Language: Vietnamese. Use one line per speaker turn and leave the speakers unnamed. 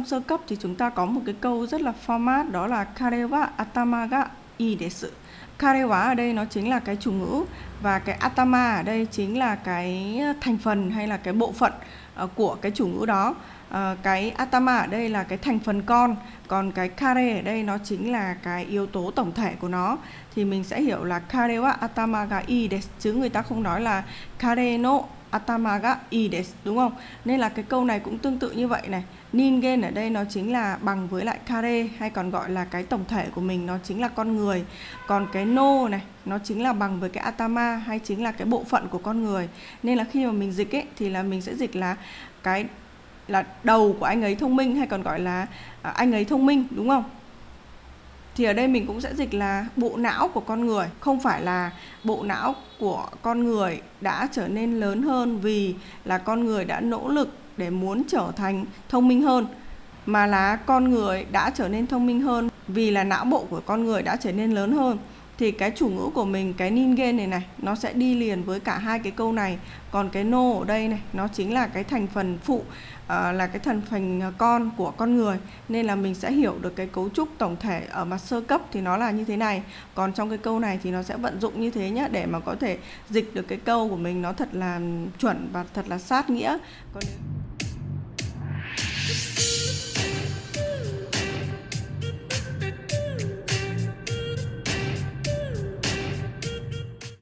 Trong sơ cấp thì chúng ta có một cái câu rất là format, đó là kare wa atama ga i desu. Kare wa ở đây nó chính là cái chủ ngữ và cái atama ở đây chính là cái thành phần hay là cái bộ phận ờ, của cái chủ ngữ đó. Ờ, cái atama ở đây là cái thành phần con, còn cái kare ở đây nó chính là cái yếu tố tổng thể của nó. Thì mình sẽ hiểu là kare wa atama ga i desu chứ người ta không nói là kare no atama ga i desu đúng không? Nên là cái câu này cũng tương tự như vậy này. Ningen ở đây nó chính là bằng với lại kare hay còn gọi là cái tổng thể của mình nó chính là con người. Còn cái no này nó chính là bằng với cái atama hay chính là cái bộ phận của con người. Nên là khi mà mình dịch ấy thì là mình sẽ dịch là cái là đầu của anh ấy thông minh hay còn gọi là à, anh ấy thông minh đúng không? thì ở đây mình cũng sẽ dịch là bộ não của con người không phải là bộ não của con người đã trở nên lớn hơn vì là con người đã nỗ lực để muốn trở thành thông minh hơn mà là con người đã trở nên thông minh hơn vì là não bộ của con người đã trở nên lớn hơn thì cái chủ ngữ của mình cái ningen này này nó sẽ đi liền với cả hai cái câu này. Còn cái no ở đây này nó chính là cái thành phần phụ uh, là cái thành phần ờ, con của con người. Nên là mình sẽ hiểu được cái cấu trúc tổng thể ở mặt sơ cấp thì nó là như thế này. Còn trong cái câu này thì nó sẽ vận dụng như thế nhé để mà có thể dịch được cái câu của mình nó thật là chuẩn và thật là sát nghĩa. Còn nếu